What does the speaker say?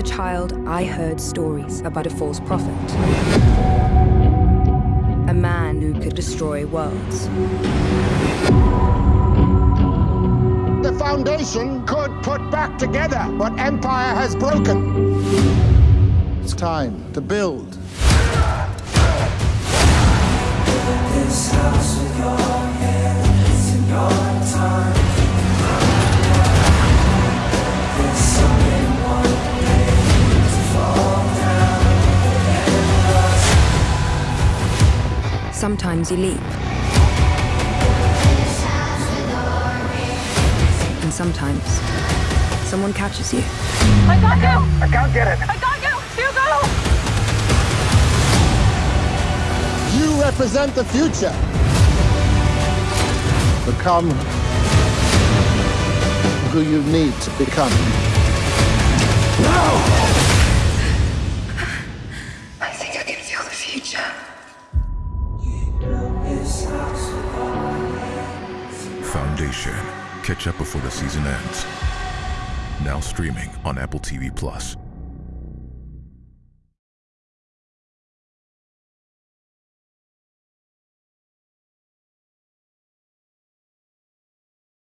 a child, I heard stories about a false prophet. A man who could destroy worlds. The Foundation could put back together what Empire has broken. It's time to build. Sometimes you leap. And sometimes someone catches you. I got you! I can't get it. I got you! Hugo! You represent the future. Become who you need to become. No! I think I can feel the future. Foundation. Catch up before the season ends. Now streaming on Apple TV Plus.